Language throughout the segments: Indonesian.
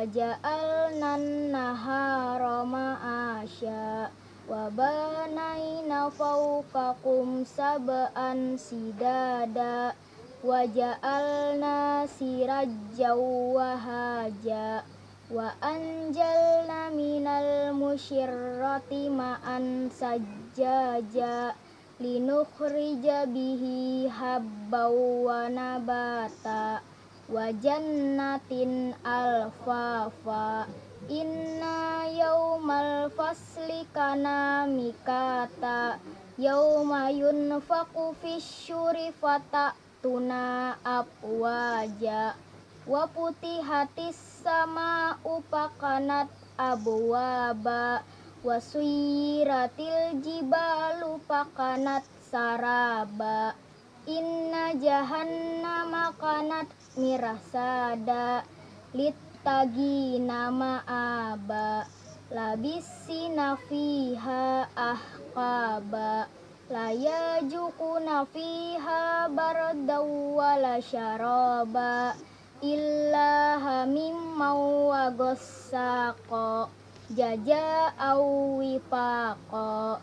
Waja'alna an-nahara ma'asya Wabanaina fawqakum sab'an sidada. Waja'alna sirajja wahaja Wa anjalna minal musyirrati ma'an sajjaja. Linukhrija bihi habbaw wa nabata wa jannatin alfafa inna yawmal fasli kana mikata yawma yunfaku fisyuri tuna apwaja wa putihatis sama upakanat abwaba wasuyiratil jibalu pakanat saraba inna jahannama kanat mirasada littagi nama aba labisina fiha ahqaba la jukuna fiha bardaw wala syaraba illa hamim wa ghassaqo jaja awifaqa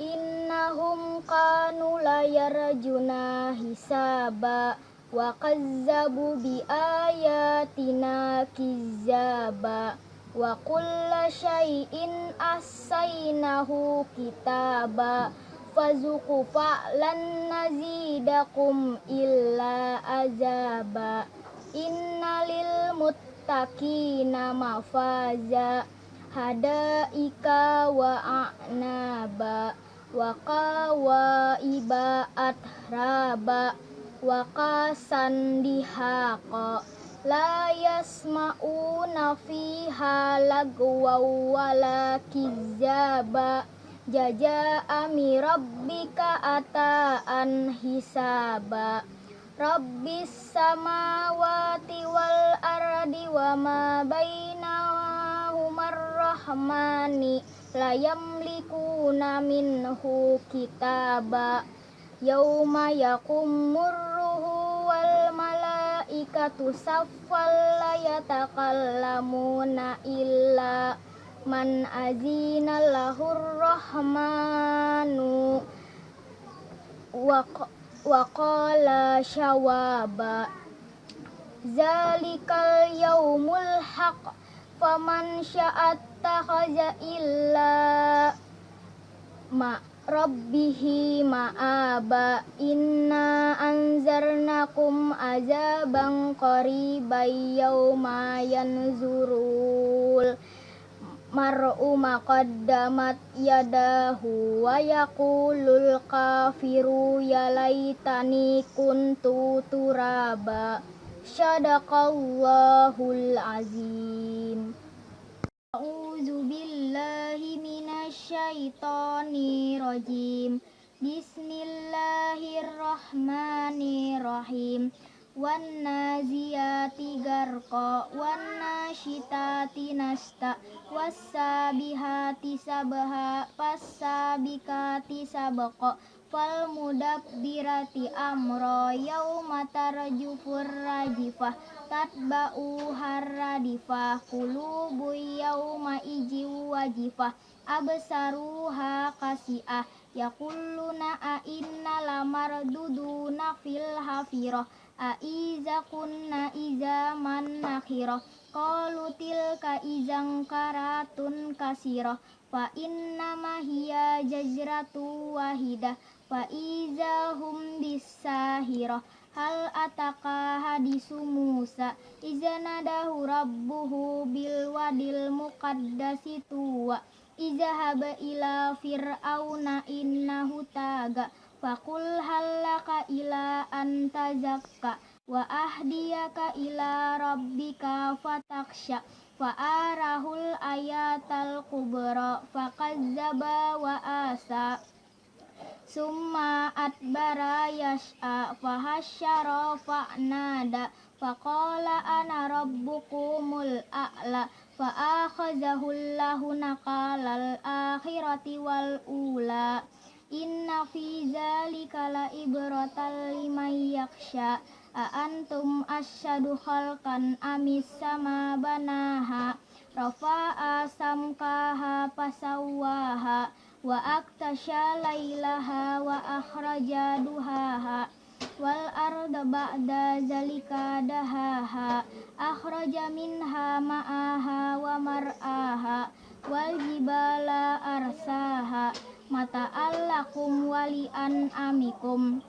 innahum kanu layarjuna hisaba wa kazzabu bi ayatina kizzaba. Wa kulla syai'in asainahu kitaba. Fazuku fa'lan nazidakum illa azaba. Innalil muttaqina mafaza. Hadaika wa a'naba. Wa qawaiba atraba wa qasan dihaqa la yasma'una fiha lagwa wala kizaba. Jaja rabbika ata'an hisaba. Rabbis samawati wal ardi wa ma bainahuma rahmani la yamlikuna minhu kitaba. Yauma yakumur malaikatu saffal la yatakallamuna illa man azina lahur rahmanu. Wa qala syawaba zalikal yaumul haq faman sya'at illa ma rabbihi ma'aba inna anzarnakum azaban qariban yawma yanzurul. Mar'u maqaddamat yadahu wa yaqulul kafiru ya laitani kuntu turaba Sadaqallahul azim A'udzu billahi minasyaitonir rajim Bismillahirrahmanirrahim wan naziyati garqa wan nasta wassabihati sabha fassabikati sabqa fal mudabbirati amro yauma tarjufur rajifah. Tatba'u harradifah qulubu yauma iji wajifah. Absaruha kasi'ah yakulluna a inna lamarduduna fil hafirah. A iza kunna iza man nakhirah qalu tilka izang karatun kasirah. Fa inna ma hiya jazratu wahidah fa iza hum bisahirah hal ataka hadisu Musa iza nadahu rabbuhu bil wadil muqaddasi tuwa izahaba ila fir'auna innahu taga Fakul halaka ila anta zakka wa ahdiyaka ila rabbika fataksha fa arahul ayatal kubra fakazzaba wa asa summa atbara yas'a fahasyara fa'nada faqala ana rabbukumul a'la fa'akhazahu allahu nakalal akhirati wal ula. Inna fi zalika la ibratan liman yaksha a antum asyadu khalqan amis sama banaha rafa'a samkaha pasawwaha wa aktasha lailaha wa akhraja duhaha wal arda ba'da zalika dahaha akhraja minha ma'aha wa mar'aha wal jibala arsaha mata allakum wali an amikum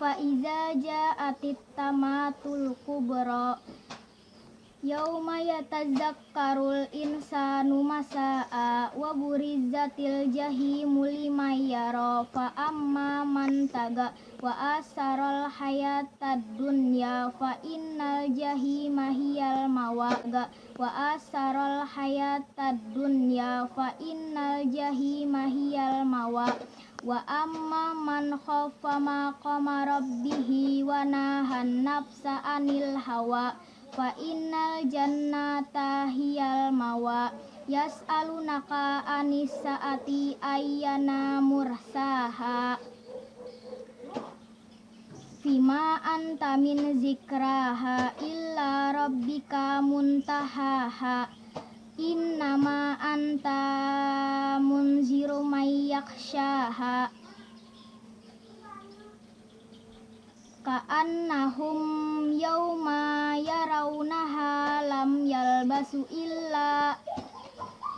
fa iza ja'atit tamatul kubra Yauma yatazakkarul insanu masa'a wa burizzatil jahimu liman fa amma man taga wa asaral hayatad dunya fa innal jahima hiyal mawaga wa asaral hayatad dunya fa innal jahima hiyal mawa wa amma man khafa maqama rabbihi wa nahan nafsa anil hawa fa innal jannata hiyal mawa yas'alunaka anis saati ayyana mursaha. Fima anta min zikraha illa rabbika muntahaha. Innama anta munziru mayyakshaha Ka'annahum yawma yarawnaha lam yalbasu illa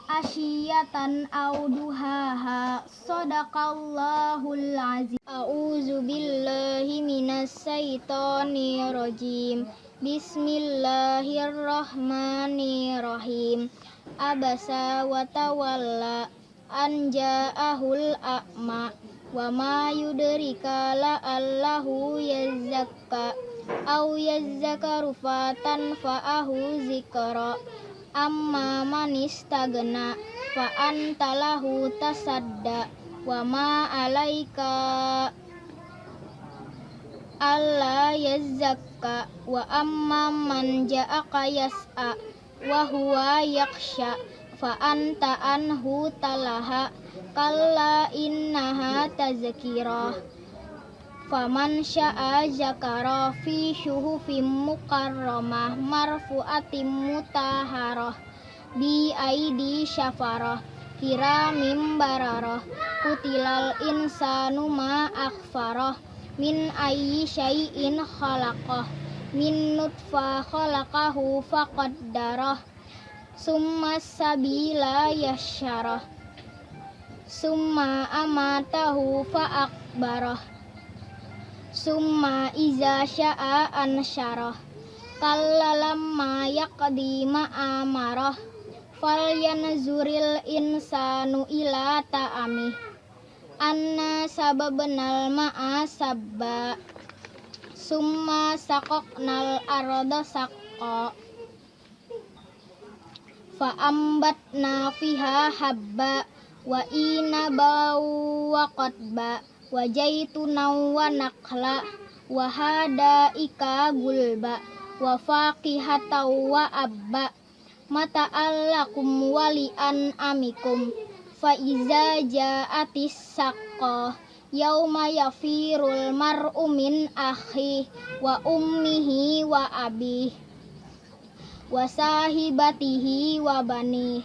asyiyatan aw duhaha. Sadaqallahul azim A'udzu billahi minas syaitonir rajim. Bismillahirrahmanirrahim. Abasa wa tawalla an ja'ahul a'ma wa ma yudrika la allahu yazakka au yazzakaru fatan fa'ahu zikra amma man istagna fa antalahu tasadda wa ma alaika alla yazzakka wa amma man ja'aka yas'a wa huwa yaksha fa anta anhu talaha kalla innaha tazkirah faman sya'a zakara fi syuhufim mukarramah marfu'atim mutaharah bi aidi syafarah kiramim bararah kutilal insanu ma akhfarah min ayyi syai'in khalaqah min nutfah khalaqahu faqaddarah summa sabila yasyarah. Summa amatahu fa akbarah summa iza sya'a ansyarah. Kallalamma yaqdi ma'amarah. Fal yanzuril insanu ila ta'ami. Anna sababnal ma'a sabba. Summa sakoknal arada sakko fa ambatna fiha habba wa ina bau wa qadba wa jaituna wa nakla wa hada ika gulba wa faqihata wa abba. Mata allakum wali akhi wa ummihi wa abi wa sahibatihi wa bani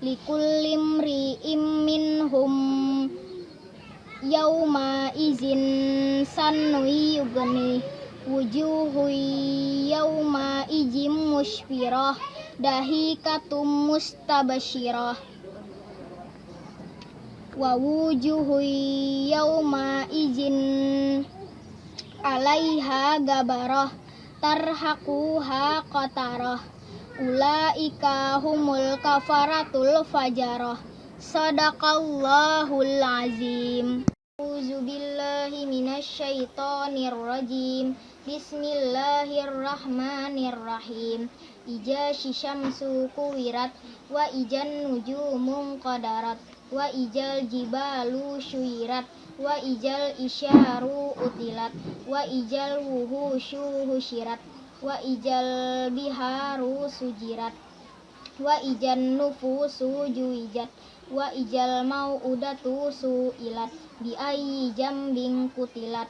likullim ri'im minhum yauma izin sanui yugni wujuhu yauma ijim musfirah dahikatum mustabashirah. Wa wujuhu yauma izin alaiha gabarah tarhaquha qatarah ulaika humul kafaratul fajarah sadaqallahul azim A'udzu billahi minasyaitonir rajim. Bismillahirrahmanirrahim. Ija syamsu kuwirat wa ijan nujumun qadarat wa ijal jibalu syuirat wa ijal isyaru utilat wa ijal wuhusyu husyirat wa ijal biharu sujirat. Wa ijan nufusu juwijat wa ijal mau'udatu su'ilat. Bi ayyi jambin kutilat.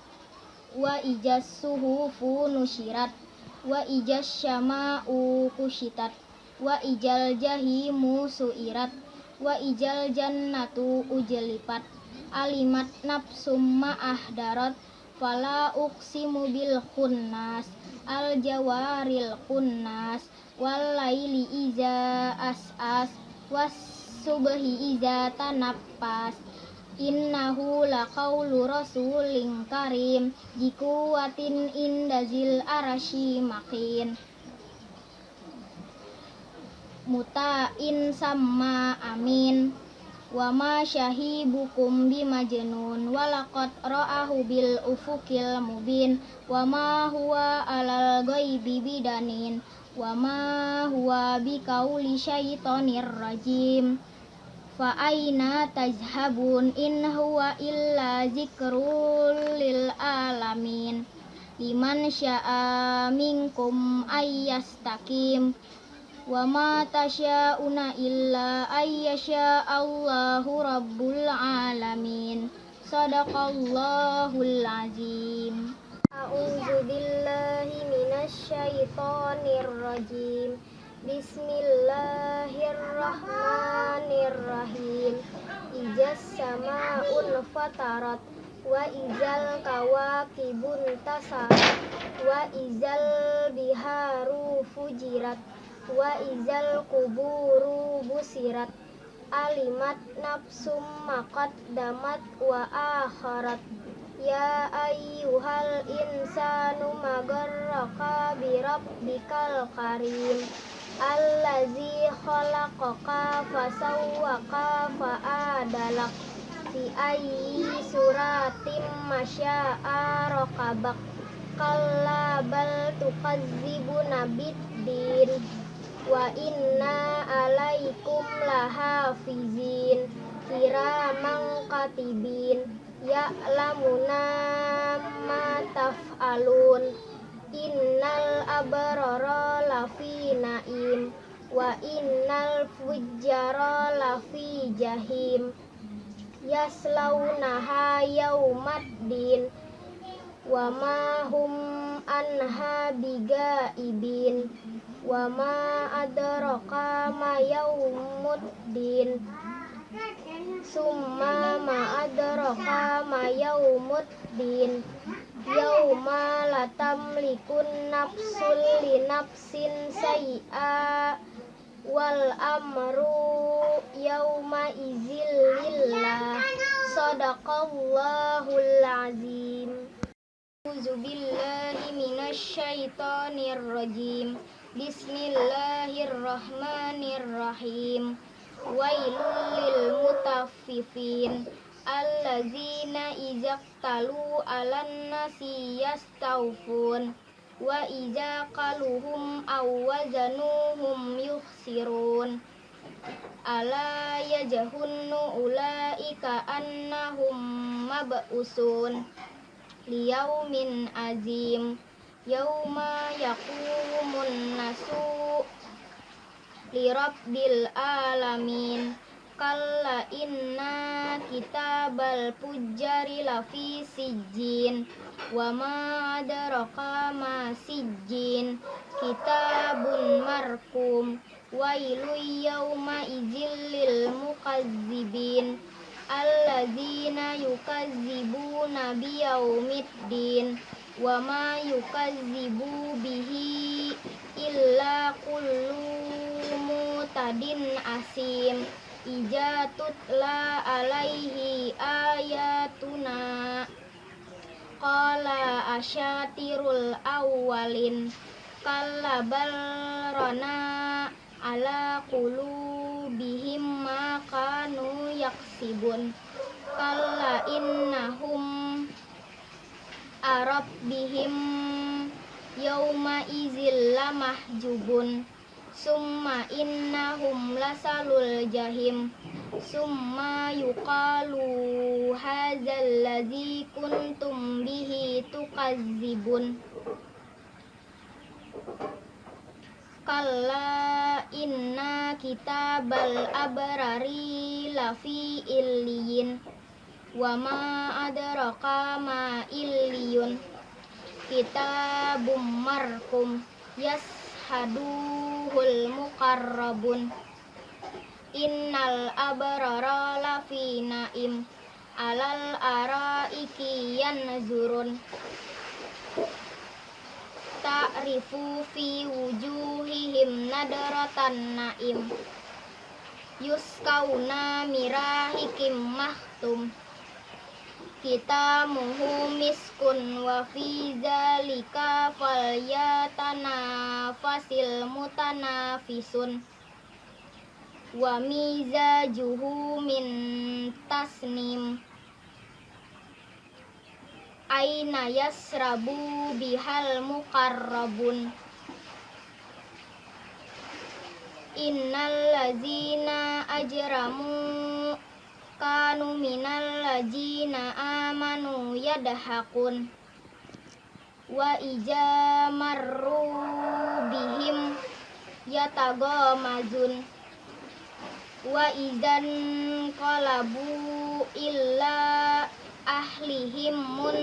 Wa ijas suhufu nusyirat. Wa ijas syama'u kusyitat. Wa ijal jahimu su'irat. Wa ijal jannatu ujlipat. Alimat nafsum ma'ahdarat fala uqsimu bil khunnas al jawaril khunnas wal laili iza as'as was subhi iza tanafas innahu laqaulu rasulin karim jikuwatin indazil arashi makin. Mutain sama amin wa ma syahibukum bimajnun walaqad ra'ahu bil ufukil mubin. Wa ma huwa alal ghaibi bidanin. Wa ma huwa biqauli syaitonir rajim. Fa aina tajhabun in huwa illa zikrul lil alamin. Liman sya'a minkum ayyastaqim wa ma tasyauna illa ayyasha Allahu rabbul alamin. Sadaqallahul azim. A'udzu billahi minasy syaithanir rajim. Bismillahirrahmanirrahim. Ijas sama'un fatarat wa izal kawakibun tasarat wa izal biharu fujirat wa izal kuburu busirat alimat nafsum damat wa akharat. Ya ayyuhal insanu magarraka birabbikal karim. Allazi khalaqaka fasawwaka fa'adalak. Fi ayyi suratim masya'a raqabak. Kalla bal tukazzibuna biddin wa inna alaikum lahafizin kiraman katibin ya'lamuna ma taf'alun. Innal abrara lafi naim wa innal fujjara lafi jahim. Yaslaunaha yaumaddin wa ma hum anha bigaibin wa ma adraka ma yaumuddin summa ma adraka ma yaumuddin yauma la tamlikun nafsul li nafsin say'a. Wal amru yauma izil lillah. Sadaqallahul azim. A'udzu billahi minasy syaithanir rajim Bismillahirrahmanirrahim. Wailul lil mutaffifin. Allazina izaqtalu 'alan nasi yastawfun. Wa iza qaluhum aw wazanuhum yukhsirun. Ala yajhunnu ulaika annahum mab'usun. Liyaumin azim yauma yaqumun nasu lirabbil alamin. Kalla inna kitabal fujjari lafi sijjin. Wa ma adraka ma sijjin. Kitabun markum. Wailu yauma idzil lil mukazzibin. Alladzina yukazzibuna biyaumiddin wa ma yukazzibu bihi illa kullu mutadin asim ija tutla alaihi ayatuna qala asyatirul awwalin kalla bal rana ala qulubihim ma kanu yaksibun kalla innahum arabbihim yawma izil lamahjubun. Summa innahum lasalul jahim. Summa yuqalu hadzal ladzi kuntum bihi tukazzibun. Kalla inna kitabal abrari lafi illiyin Wa ma adraka ma illiyun. Kitabum markum yashaduhul muqarrabun. Innal abrara lafi naim Alal araiki yanzurun. Ta'rifu fi wujuhihim nadratan naim. Yuskauna mirahikim mahtum kita muhu miskun wa fi zalika falyatana fasil mutanafisun. Wa mizajuhu min tasnim. Aina yasrabu bihal muqarrabun. Innal ladzina ajramu kanu minal ladzina amanu yadhakun. Wa ija marru bihim yatagamazun wa idan qalabu illa ahlihim mun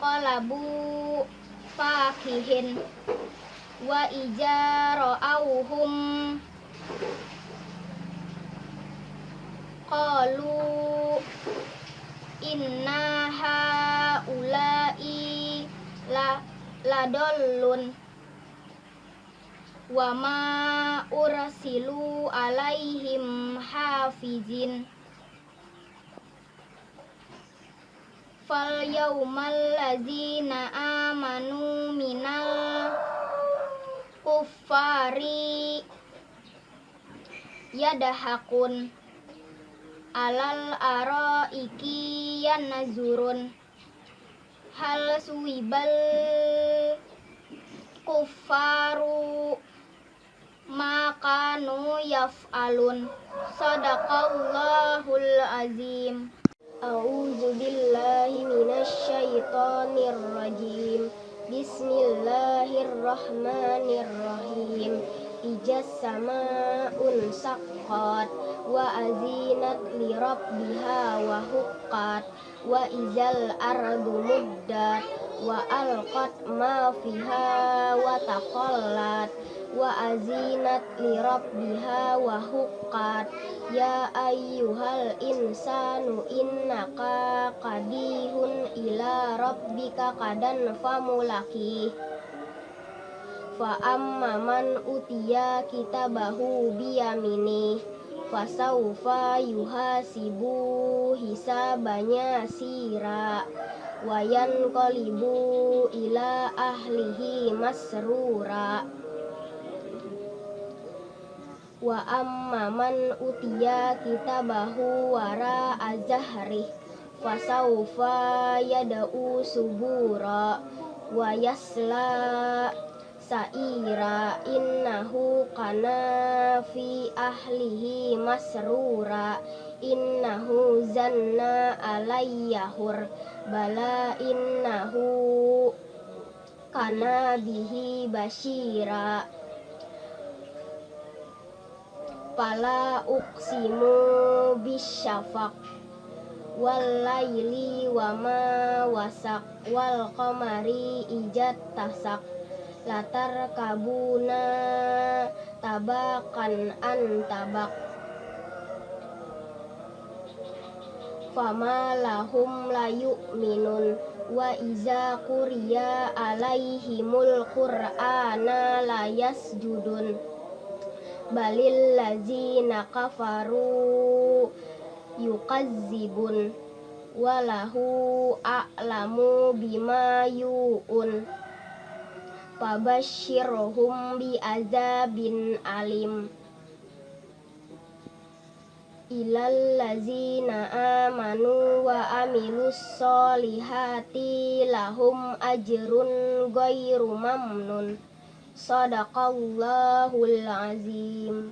qalabu fakihin. Wa ijaro auhum qalu inna haulai la ladollun. Wa ma ursilu alaihim hafizin. Fal yaumal ladzina amanu minal kuffari yadahakun alal araiki yanazurun hal suwibal kuffaru makanu yaf'alun sadaqallahul azim A'udzu billahi minasy rajim. Bismillahirrahmanirrahim. Ijas sama'un saqqat wa azinat li rabbiha wa huqqat wa izal ardu muddat wa alqat ma fiha wa taqallat wa azinat li rabbiha wa huqqat ya ayyuhal insanu innaka qadihun ila rabbika qadan famulaki fa amma man utiya kitabahu biyamini. Fasaufa yuhasibu hisabanya sira. Wayan qalibu ila ahlihi masrura. Wa amma man utiya kitabahu wara azahri. Fasaufa yada'u subura. Wa yasla sa'ira innahu kana fi ahlihi masrura. Innahu zanna alayyahur bala innahu kana bihi basyira Fala uksimu bisyafaq. Wal laili wa ma wasak. Wal qamari ijat tasak latar kabuna tabakan an tabak. Fama lahum la yu'minun wa iza kuriya alaihimul qur'ana la yasjudun. Balil lazina kafaru yukazzibun walahu a'lamu bima yu'un fabashirhum bi azabin alim ilal lazina amanu wa amilus solihati lahum ajrun ghairu mamnun sadaqallahul azim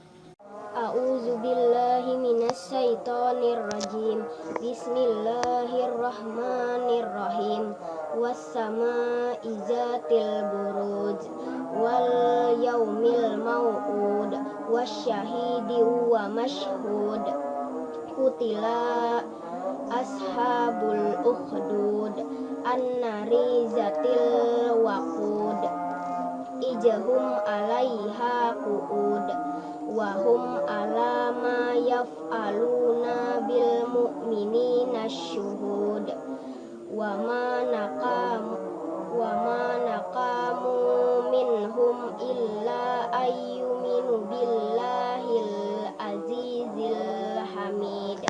A'udzu billahi minasy syaithanir rajim. Bismillahirrahmanirrahim. Was-samaa'i zatil buruj wal yaumil mau'ud wasyahidi wa mashhud. Kutila ashabul ukhdud annari zatil waqud. Ijahum alaiha qu'ud wahum ala ma yaf'aluna bil mu'minina syuhud wa ma naqam wa ma naqamu minhum illa ayyuminu billahil azizil hamid.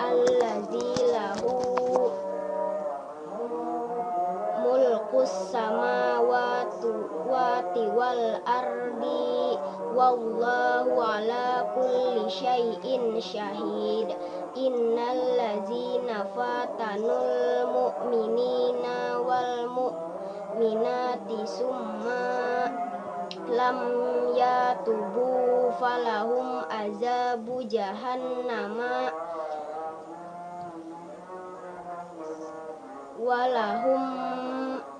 Allazi lahu mulkus samawati wal ardi wallahu ala kulli syai'in syahid innal ladzina fatanul mu'minina wal mu'minati summa lam yatubu falahum azabu jahannama walahum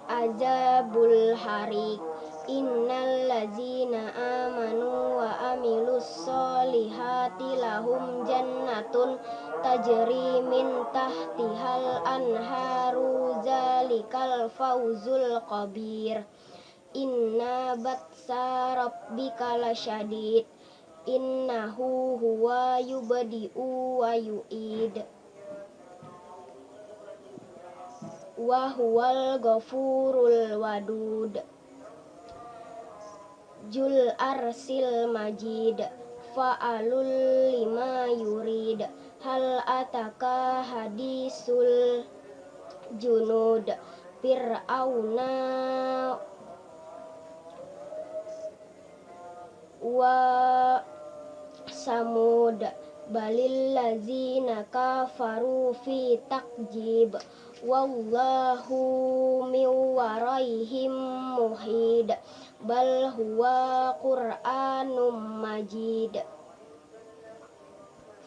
azabul harik Innal ladzina amanu wa amilus solihati lahum jannatun tajri min tahtihal anharu zalikal fawzul qabir. Inna batsa rabbika lasyadid. Innahu huwa yubadi'u wa yu'id. Wa huwal ghafurul wadud Jul arsil majid Fa'alul lima yurid. Hal ataka hadisul junud. Fir'auna Wa samud. Balil lazina kafaru fi takjib. Wallahu min waraihim muhid bal huwa qur'anum majid.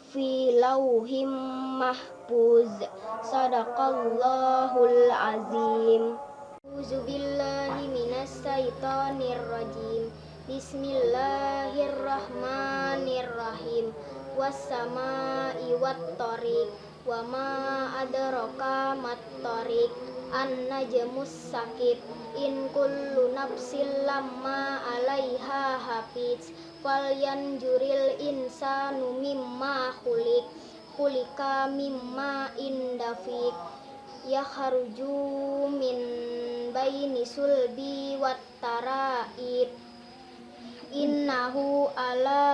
Fi lauhim mahfuz. Sadaqallahul azim. A'udzu billahi minas syaitonir rajim. Bismillahirrahmanirrahim. Was-sama'i wat-tariq. Wa ma adraka mat-tariq an-najmus sakib in kullu nafsin lamma alaiha hafiz falyanjuril insanu mimma khuliq. Khulika mimma indafik yakhruju min baini sulbi wat taraib innahu ala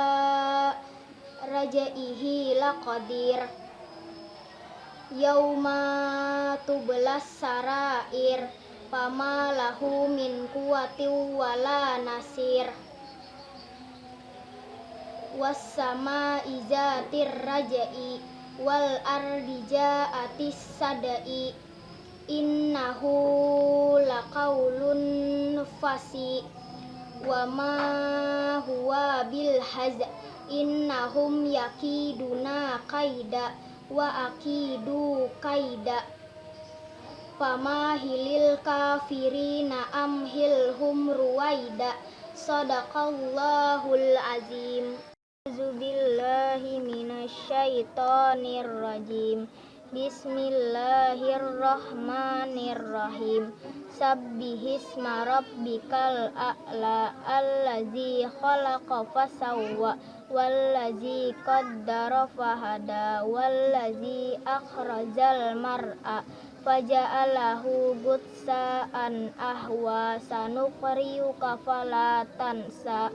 rajaihi laqadir yauma tublas sarair fama lahu min kuwati wala nasir. Wassama izatir rajai wal ardi ja'atis sadai innahu laqaulun fasi wa ma huwa bil haz innahum yakiduna kaida wa akidu kaida. Famahilil kafirina amhilhum ruwaida. Sadaqallahul azim. Azubillahi minasyaitonir rajim Bismillahirrahmanirrahim. Sabbihisma rabbikal a'la Allazi khalaqa fasawwa Wallazi qaddara fahada Wallazi akhrajal mar'a faja'alahu gutsaan ahwa sanuqriyuka fala tansa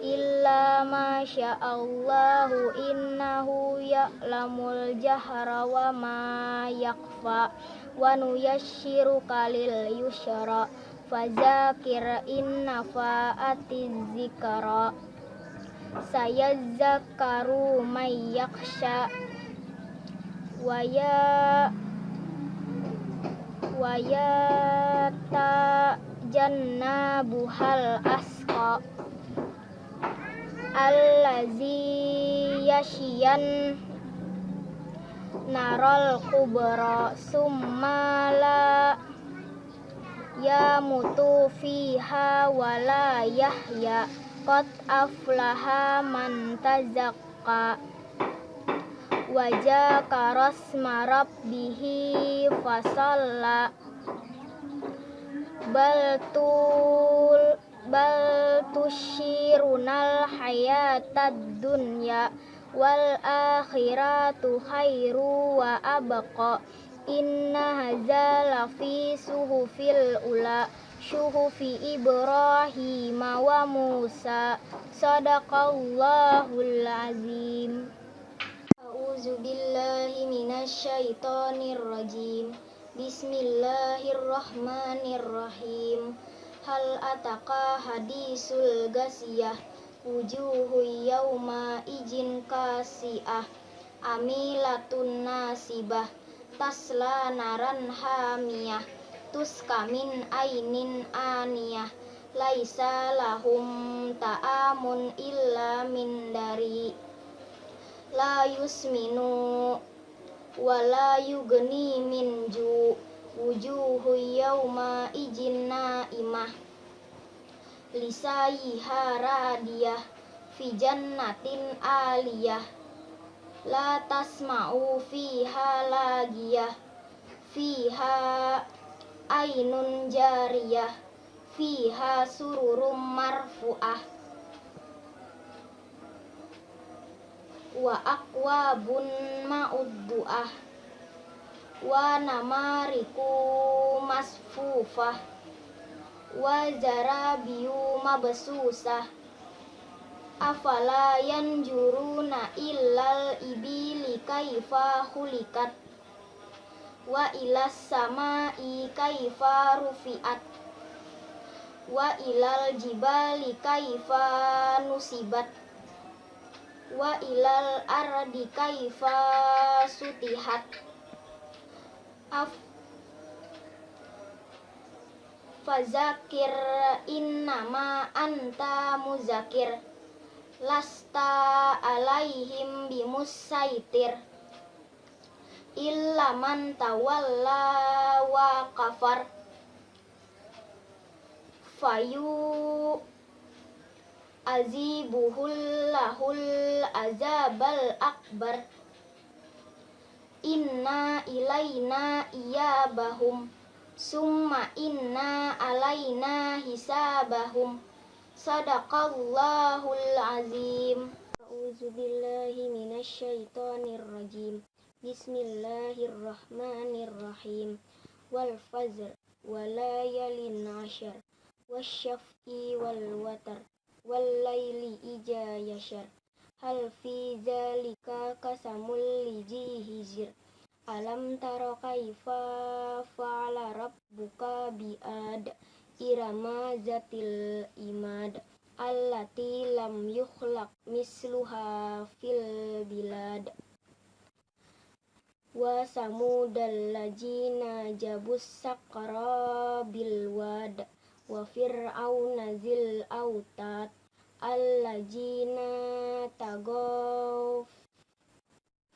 illa ma sya'allahu innahu ya'lamul jahra wa ma yakfa wa nuyassiruka lil yusra fazakir inna fa'atiz zikra. Sayadzakaru may yakhsha wa ya wa jannabuhal asqa allazi yashiyan narol kubra summala yamutu fiha wala yahya qad aflaha man tazakka wajah karos marab bihi fasalla baltul bal tushirunal hayatad dunya wal akhiratu khairu wa abqa. Inna hadza lafi suhufil ula syuhufi Ibrahim wa Musa. Sadaqallahul azim. A'udzu billahi minasyaitonir rajim. Bismillahirrahmanirrahim Hal ataka hadisul gasiyah? Wujuhu yawma ijin kasiyah. Amilatun nasibah. Tasla naran hamiyah. Kamin ainin aniyah. Laisa lahum ta'amun illa min dari. La yusminu wala yugni min ju wujuhu yawma ijinna imah lisayiha radiyah fi jannatin aliyah. La tasma'u fiha lagiyah. Fiha ainun jariyah. Fiha sururum marfu'ah. Wa akwabun ma'uddu'ah wa namariku masfufah wa zarabiyu mabsusah afala yanjuruna illal ibili kaifa hulikat. Wa ilas samai kaifa rufiat. Wa ilal jibali kaifa nusibat. Wa ilal ardi kaifa sutihat af fazakir innama anta muzakir. Lasta alaihim bimusaitir. Illa man tawalla wa kafar. Fayu azibuhul lahul azabal akbar inna ilaina iyabahum summa inna alaina hisabahum Sadaqallahul azim. A'udzu billahi minasyaitonir rajim. Bismillahirrahmanirrahim. Wal fajr wa layalin ashar. Wasyaf'i wal watar. Wal laili ija yashar. Hal fi zalika kasamul liji hijir. Alam tara kaifa fa'ala rabbuka bi'ad irama zatil imad allati lam yukhlaq misluha fil bilad. Wa samudal lajina jabus sakra bil wad. Wa fir'auna zil autat allajina tagaw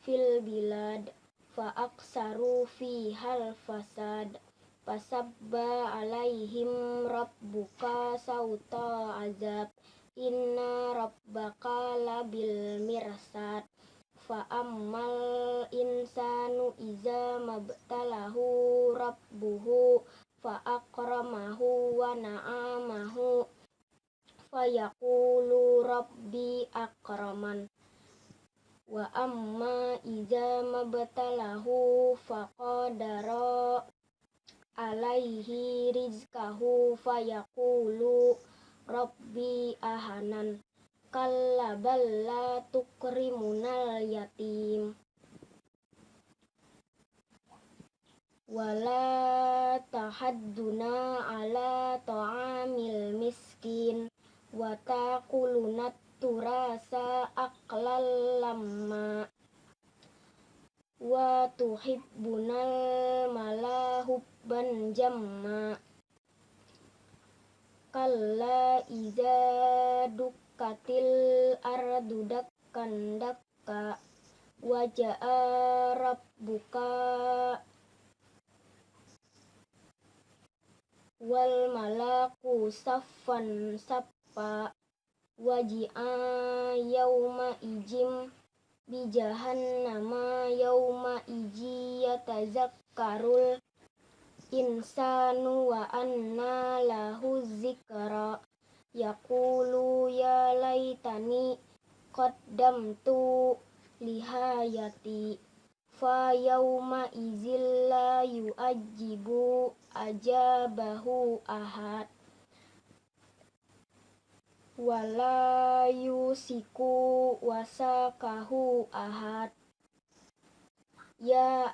fil bilad fa aksaru fi hal fasad. Fasabba alaihim rabbuka sauta azab. Inna rabbaka labil mirsad. Fa ammal insanu iza mabtalahu rabbuhu Fa akramahu wa na'amahu Fa yakulu rabbi akraman. Wa amma iza mabtalahu faqadara alaihi rizkahu fayaqulu rabbi ahanan. Kalla balla tukrimunal yatim wala tahadduna ala ta'amil miskin watakuluna turasa aklal lama wa tuhibbunal mala huban jamma kalla iza dukatil ardu dakkan dakka waja'a rabbuka wal malaku saffan sap sappa waji'a yauma ijim bi jahannama yauma iji yatazakkarul insanu wa anna lahu zikra. Yaqulu ya laitani qaddamtu lihayati. Fa yauma izil la yu'ajibu ajabahu ahad wala yusiku wasakahu ahad. Ya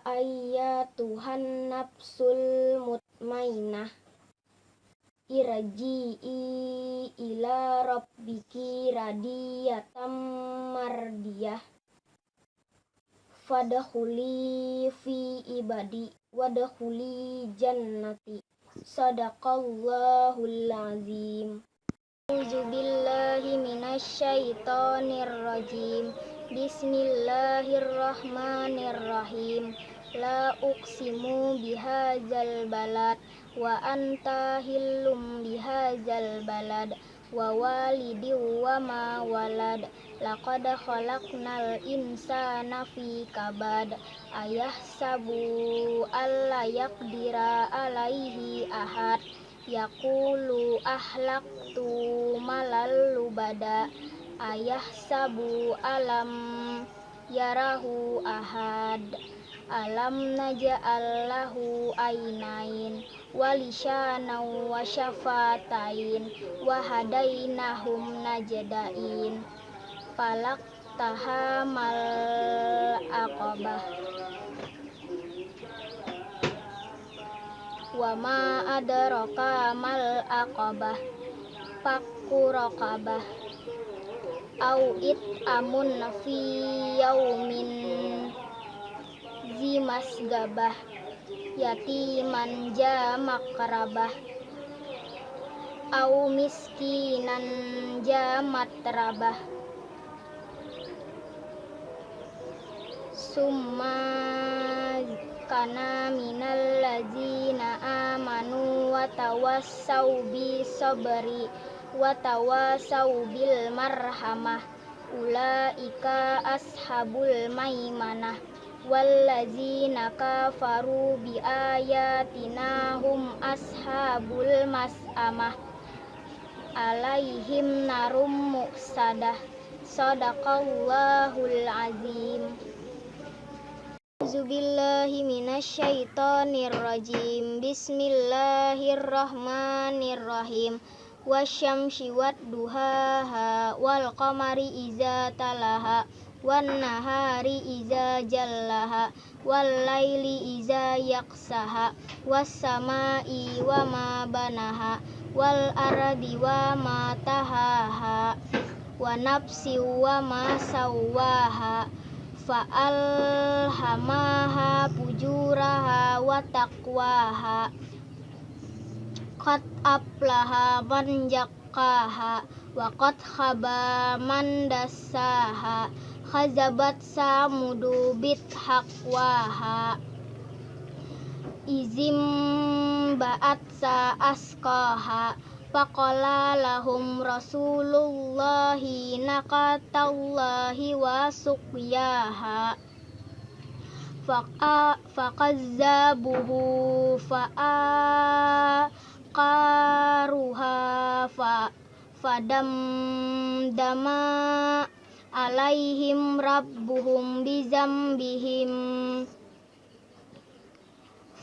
Tuhan nafsul mutmainah. Irji'i ila rabbiki radiyatam mardiyah. Fadkhuli fi ibadi wadkhuli jannati. Sadaqallahul azim A'udzubillahi minasyaitonirrajim. Bismillahirrahmanirrahim. La uqsimu bihadzal balad wa anta hillum bihadzal balad wa walidi wa ma walad laqad khalaqnal insana fi kabad ayahsabu alla yaqdira alaihi ahad Yaqulu ahlaktu malal lubada ayah sabu alam yarahu ahad alam naja'al lahu ainain walisana wa syafatain wa hadainahum najdain falak tahamal aqabah wa ma adraka mal aqabah. Fakku raqabah. Au it amun fi yaumin zimas gabah. Yatiman jamakrabah au miskinan jamatrabah summa kana minal ladzina amanu wa tawassau bi sabri wa tawassau bil marhamah. Ulaika ashabul maimanah. Walladzina kafaru bi ayatina hum ashabul mas'amah. Alaihim narum muqsadah sadaqallahul azim A'udzubillahi minasyaitonirrajim. Bismillahirrahmanirrahim. Wasyamsi wadduhaha wal qamari iza talaha wan nahari iza jallaha wal laili iza yaksaha was samai wa ma banaha wal ardi wa ma tahaha wa nafsi wa ma sawaha fa'alhamaha fujuraha wa taqwaha. Qad aflaha man jakkaha wa qad khaba man dassaha. Khazabat samudu bit haqwaha izim ba'at sa askaha Faqala lahum rasulullahi naqatallahi wa suqyaha. Faqazzabuhu fa'aqaruha fa fadam dama alaihim rabbuhum bizambihim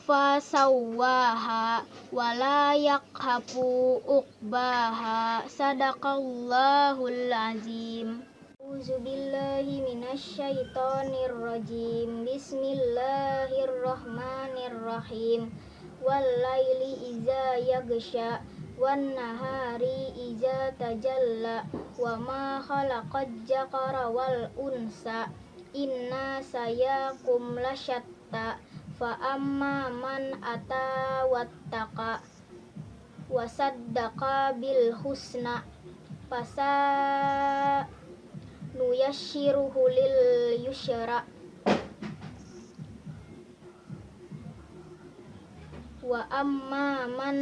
fasawwaha wala yakhafu uqbaha. Sadaqallahul azim. A'udzubillahi minasyaitonir rajim. Bismillahirrahmanirrahim. Wallaili iza yagsha wan nahari iza tajalla wa ma khalaqaj jakara wal unsa. Inna sayakum lasyat ata fa amma man ata wattaqa wa saddaqa bil husna fasa nuyassiruhu lil yusra wa amma man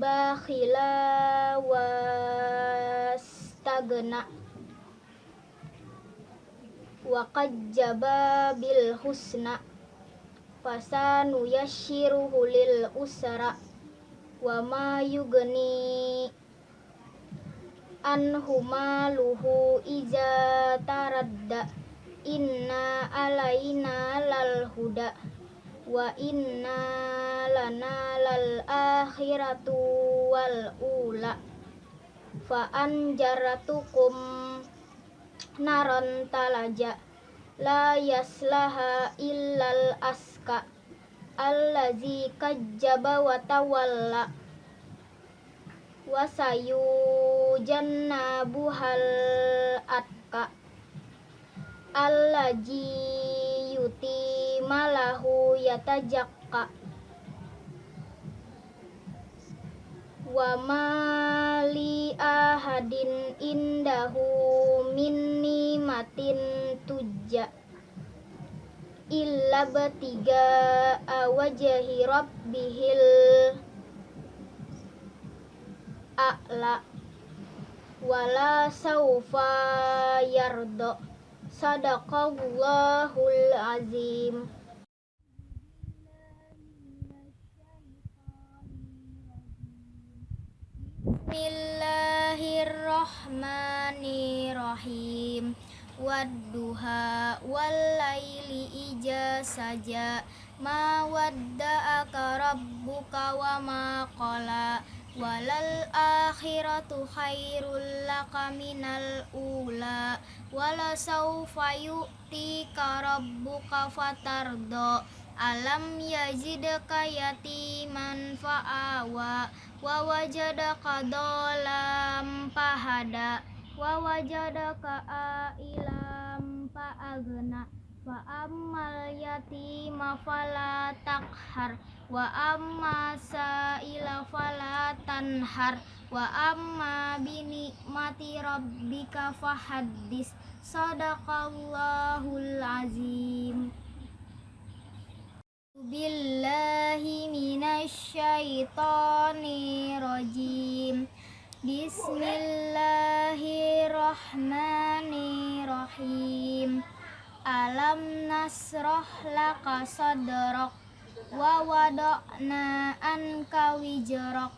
bakhila wastagna wa qajjaba bil husna fasanu yassiruhu lil usra wa ma yugni anhu maluhu iza taradda inna alaina lal huda wa inna lana lal akhiratu wal ula fa anjaratukum naron talaja la yaslaha illal aska. Allazi kajjaba wa tawalla. Wa sayujannabuhal atka. Allazi yuti malahu yatajakka wa mali ahadin indahu min nimatin tujja illa batiga awajahi rabbihil a'la wala saufa yardo. Sadaqallahul azim Bismillahirrahmanirrahim. Wadduha wallaili ija saja. Ma wadda'aka rabbuka wa ma qala. Walal akhiratu khairul laka minal ula. Wala sawfa rabbuka fatardo. Alam yajidka yatiman fa'awa wa wajadaka dolam pahada. Wa wajadaka ailam paagna. Fa ammal yatima fala takhar. Wa amma sa'ila fala tanhar. Wa amma binikmati rabbika fahaddis. Sadaqallahul azim billahi minasyaitonirrajim Bismillahirrahmanirrahim. Alam nasroh laka sadrak Wa wada'na anka wijrak.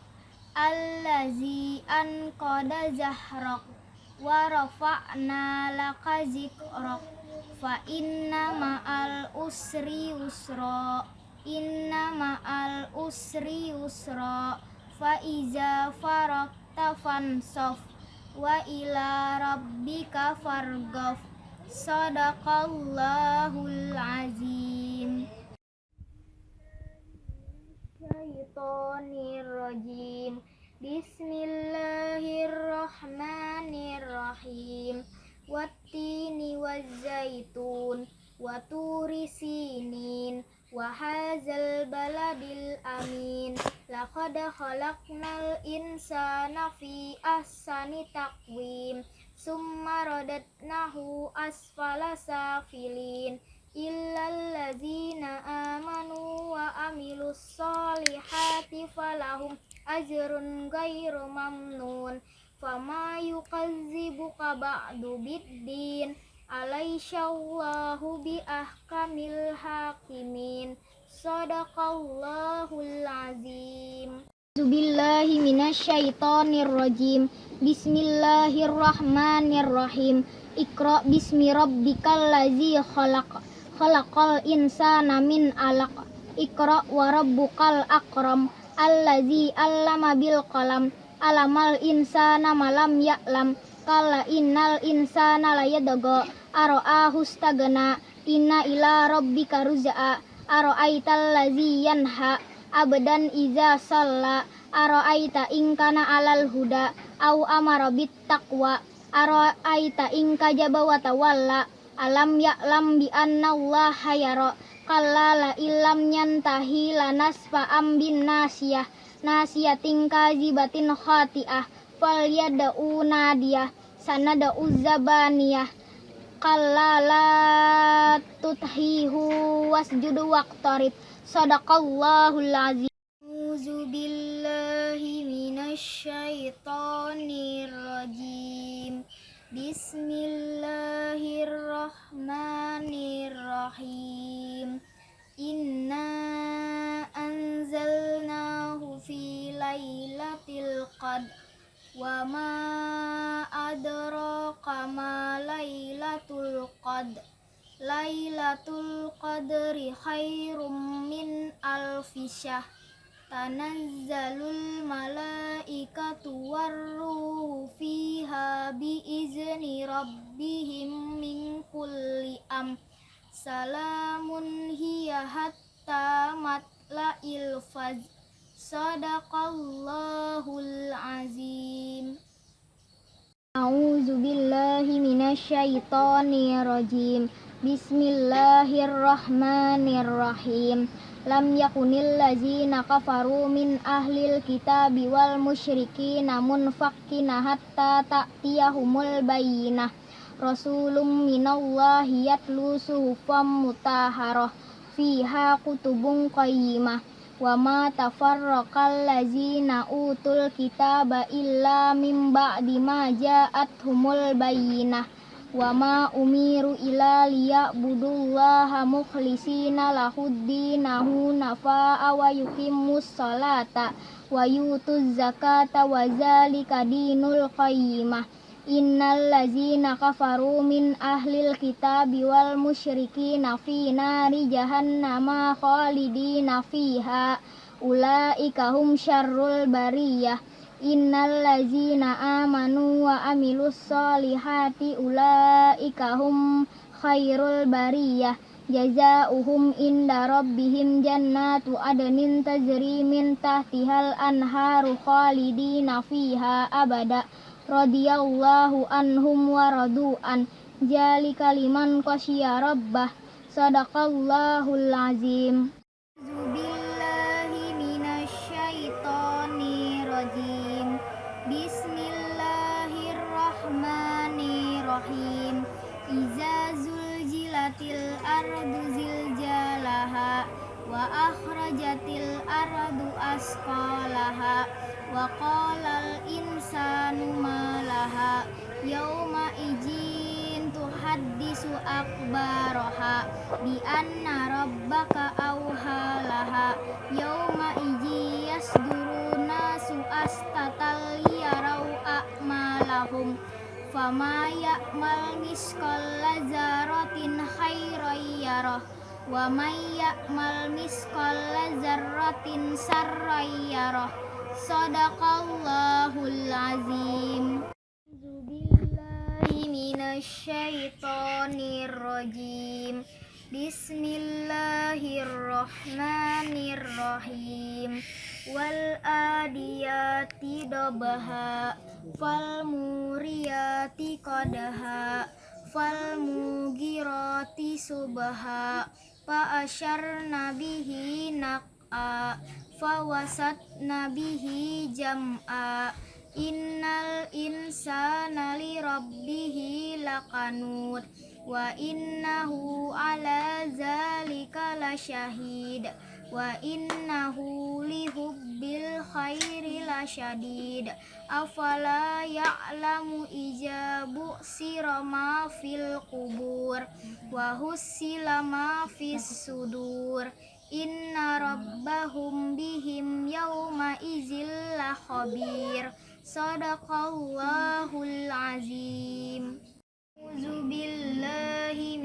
Allazi anqada zahrak Wa rafa'na laka zikrak Fa inna ma'al usri usra Inna ma'al usri usra Fa iza farakta fansof Wa ila rabbika fargof Sadaqallahul azim. Syaitonirrajim Bismillahirrahmanirrahim. Wattini wazzaitun Waturi sinin Wahazal baladil amin. Laqad khalaqnal insana fi ahsani taqwim. Summa radatnahu asfala safilin. Illal ladzina amanu wa amilus solihati falahum ajrun gairu mamnun. Fama yukadzibuka ba'du biddin. Alaisyallahu bi ahkamil hakimin Sadaqallahul azim Billahi minasyaitonirrajim Bismillahirrahmanirrahim. Iqra bismi rabbikal ladzi khalaq. Khalaqal insana min alaq. Iqra wa rabbukal akram. Allazi allama bil qalam. Alamal insana malam ya'lam. Kala innal insana layadga Aro'ahu stagna Inna ila rabbika ruz'a Aro'aital ladzi yanha Abdan iza salla. Aro'aita ingkana alal huda Au amara bit taqwa Aro'aita ingka jaba wa tawalla. Alam ya'lam bi anna Allah yara. Kalla la illam yantahi lanasfa am bin nasiyah. Nasiyatin kazibatin khati'ah. Fal yad'u nadiyah. Sanad'u zabaniyah kalla la tuthihu wasjudu waqtarib sadaqallahul azim. A'udzu billahi minasy syaithanir rajim. Bismillahirrahmanirrahim. Inna anzalnahu fi lailatul qadr wa ma adraka ma lailatul qadr Lailatul qadri khairum min alfi syahr tanazzalul malaikatu warruhu fiha biizni rabbihim min kulli am salamun hiya hatta matla'il faz sadaqallahul azim. A'udzu billahi minasyaitonir rajim Bismillahirrahmanirrahim. Lam yakunil lazina kafaru min ahlil kitabi wal musyriki namun fakkina hatta ta'tiyahumul bayyinah. Rasulum minallahi yatlu suhufam mutaharah fiha kutubun qayyimah wa ma tafarraqal lazina utul kitaba illa min ba'di ma ja'athumul bayyinah. Wa ma umiru ila liya'budullaha mukhlisina lahuddinahu nafa'a wa yuqimmus salata wa yutuz zakata wa zalika dinul qayyimah innal ladzina kafaru min ahlil kitabi wal musyrikina fi nari jahannama khalidina fiha. Ulaika hum syarrul bariyah. Innal ladzina amanu wa amilus solihati ulaika hum khairul bariyah. Jazaohum inda rabbihim jannatu adnin tajri min tahtihal anharu khalidina fiha abada radhiyallahu anhum wa radu'an. Jalika liman qasyiya rabbah. Sadaqallahul azim. Bismillahirrahmanirrahim. Iza zuljilatil ardu ziljalaha Wa akhrajatil ardu asqalaha Wa qalal insanu malaha Yawma ijin tuhaddisu akbaroha Bi anna rabbaka awhalaha Yawma iji yasduru nasu astatal yarau a'malahum Fama ya'mal miskal zaratin khairan yarah Wa may ya'mal miskal zarratin sarran yarah. Sadaqallahul azim. Minasyaitonir rajim Bismillahirrahmanirrahim. Wal adiyati dabaha Fal muriyati qadaha Fal mugirati subaha Fa asyar nabihi nak'a Fa wasat nabihi jam'a Innal insana li rabbihi lakanut wa innahu ala zalika lasyahid wa innahu li hubbil khairi lasyadid afala ya'lamu ijabu sirama fil kubur wa husila ma fis sudur? Inna rabbahum bihim yawma izil la khabir. Sadaqallahul azim. A'udzu billahi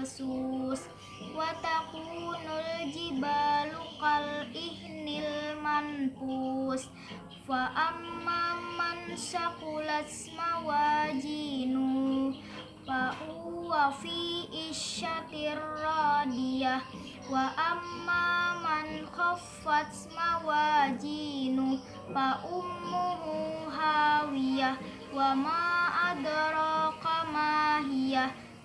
farasil mabsus wa takunul jibalu kal ihnil man manfus. Fa amma man sakulat mawajinu. Fa uwa fi isyatir radiyah. Wa amma man khaffat mawajinu. Fa ummuhu hawiyah. Wa ma adraka ma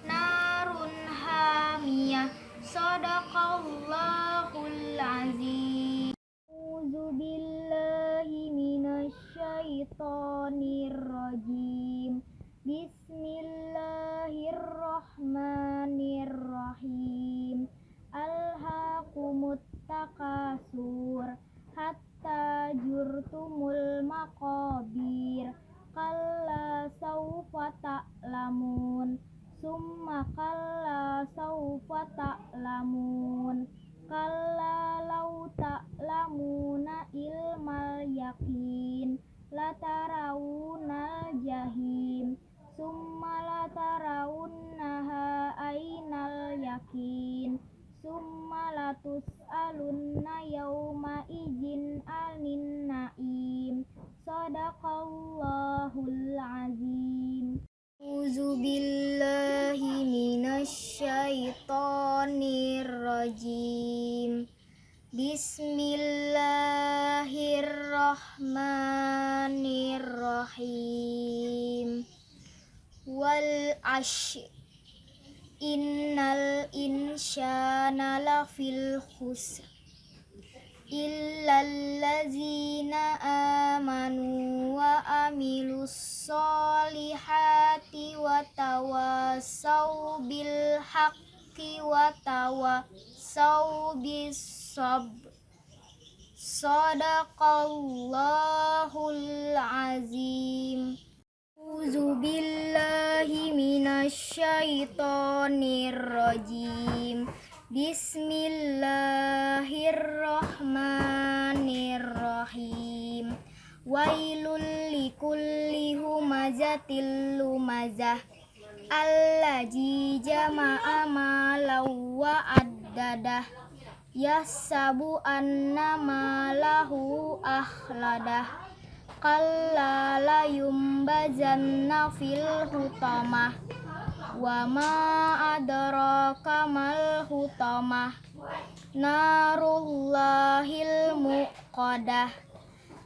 Narun hamiyah Sadaqallahul azim. A'udzu billahi minasyaitonir rajim. Bismillahirrahmanirrahim. Alhaqumut takasur hatta jurtumul maqabir. Kalla saufa ta'lamun summa kalla saufa ta'lamun. Kalla law ta'lamuna ilmal yaqin. Latarawunal jahim summa latarawunnaha ainal yakin summa latus'alunna yawma izin بسم الله الرحمن الرحيم والعشر إن الإنسان لفي الخسر إلا الذين آمنوا وعملوا الصالحات وتواصوا بالحق وتواصوا بالصبر sabr sadaqallahul azim. A'udzu billahi minasyaitonir rajim. Bismillahirrahmanirrahim. Wailul likulli humazatil lumazah. Allazi jama'a malau wa addadah Yasabu anna malahu ahladah. Kalla la yumbazanna fil hutamah Wa ma adraka mal hutamah Narullahil muqadah.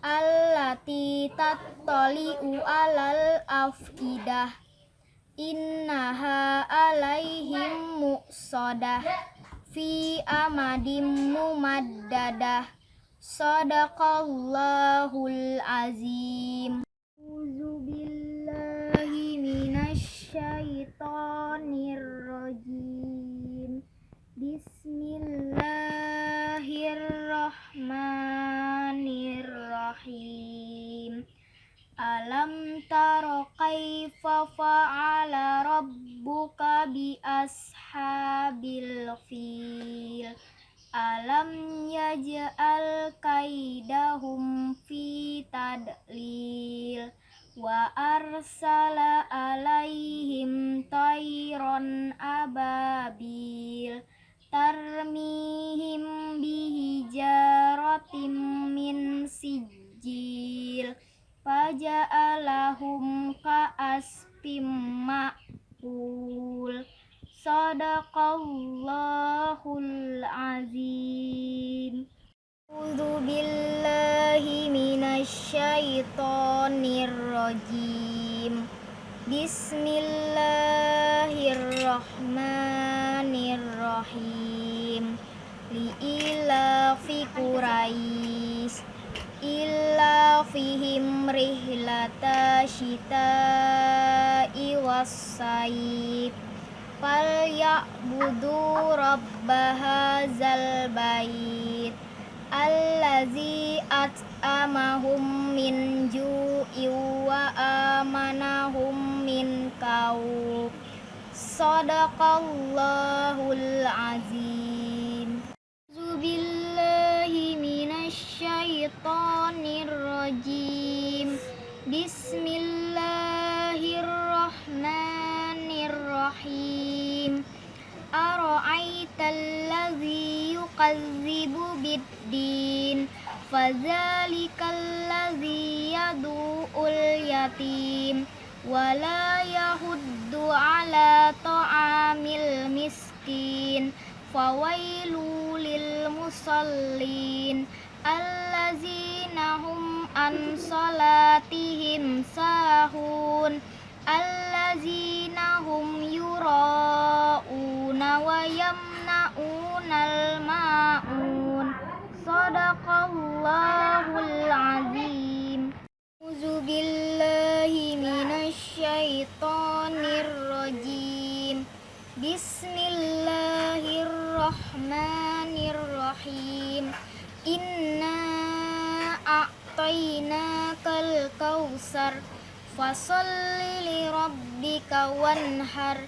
Allati tattali'u alal afkidah. Innaha alaihim muqsadah Fi amadim mumaddadah Sadaqallahul azim. A'udzu billahi minasyaitonir Alam taro kaifa fa'ala rabbuka bi ashabil fil Alam yaj'al kaidahum fi tadlil wa arsala alaihim tayron ababil tarmihim bihijaratim min sijil faja'alahum ka'asfim ma'kul Sadaqallahul azim. A'udzu billahi minasyaitonir rajim Bismillahirrahmanirrahim. Li'ilafi Quraisy illa fihim rihlata syita'i was-sayf falyabudu rabba zal bait allazi at'amahum min ju'in wa amanahum min kauf sadaqallahul azim. Zubillahi minasyaitonir rajim Bismillahirrahmanirrahim. Ara'aital yukadzibu biddin Fadzalikal ladzi yadu'ul yatim wala yahuddu ala ta'amil miskin fawailu lil musallin allazina hum an salatihim sahun allazina hum yura'una wa yamna'unal ma'un sadaqallahul azim A'udzu billahi minasyaitonir rajim Bismillahirrahmanirrahim Inna a'tainakal kausar Fasalli li rabbika wanhar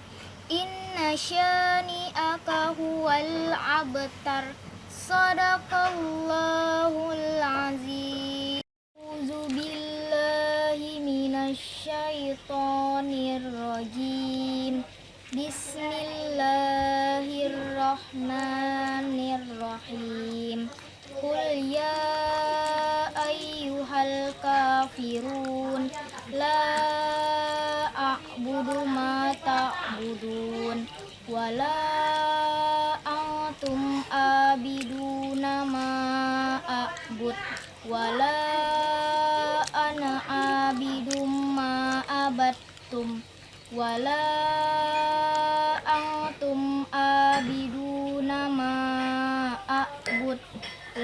Inna syani'aka huwal abtar Sadaqallahul azim A'udzu billahi minasyaitonir rajim Bismillahirrahmanirrahim Qul ya ayyuhal kafirun La a'budu ma ta'budun. Wala antum abiduna ma a'bud. Wala ana abidum ma abattum Wala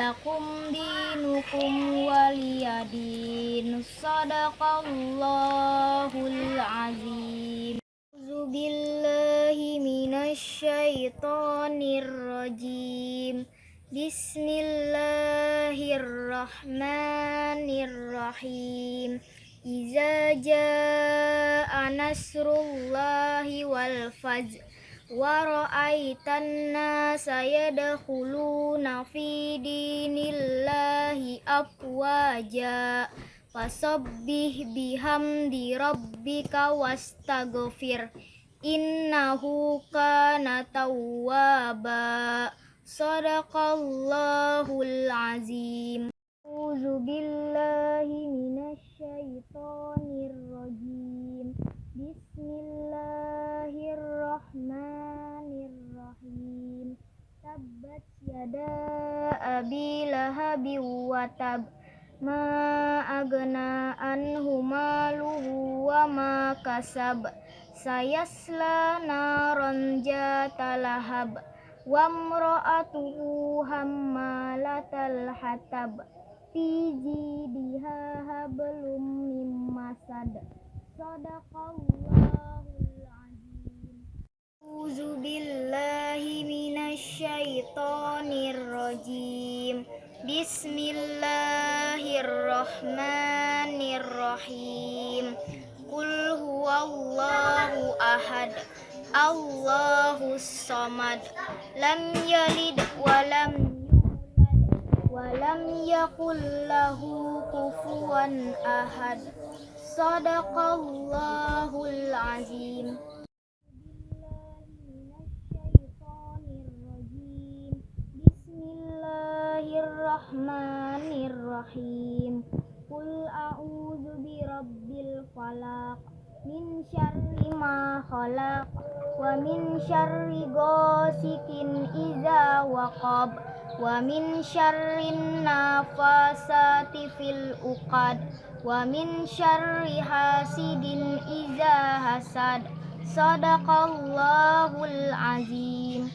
Lakum dinukum waliyadin. Sadaqallahul azim. A'udzu billahi minasyaitonir rajim Bismillahirrahmanirrahim. Iza jaa nasrullahi wal fajr wa ra'aitan nasa yadkhuluna fi dinillahi afwaja. Fasabbih bihamdi rabbika wastaghfir. Innahu kana tawwaba. Sadaqallahul azim. A'udzu billahi minasyaitonir rajim Bismillahirrahmanirrahim. Tabbat yada abi tab. Ma agna anhu maluhu wa ma kasab. Sayasla naran jata lahab. Wa mra'atuhu hammalatal hatab. Fi jidiha hablum mim masad Sadaqallahul azim A'udzu billahi minasyaitonir rajim Bismillahirrahmanirrahim. Qul huwallahu ahad. Allahus samad. Lam yalid wa lam yulad yakul lahu kufuwan ahad. Sadaqallahul azim Bismillahirrahmanirrahim. Qul a'udzu birabbil falaq. Min syarri ma khalaq wa min syarri ghasikin idza waqab wa min syarrin nafasati fil uqad wa min syarri hasidin idza hasad. Sadaqallahul azim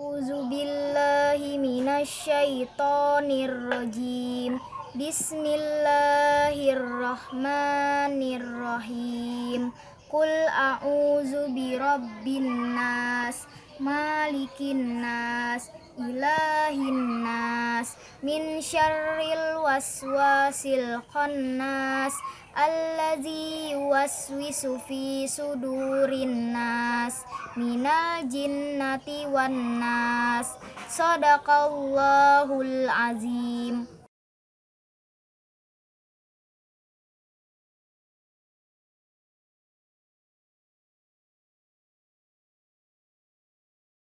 A'udzu billahi minasyaitonir rajim Bismillahirrahmanirrahim. Qul a'udzu birabbin nas malikin nas ilahin nas min syarril waswasil khannas allazi yuwaswisu fi sudurin nas minal jinnati wan nas sadaqallahul azim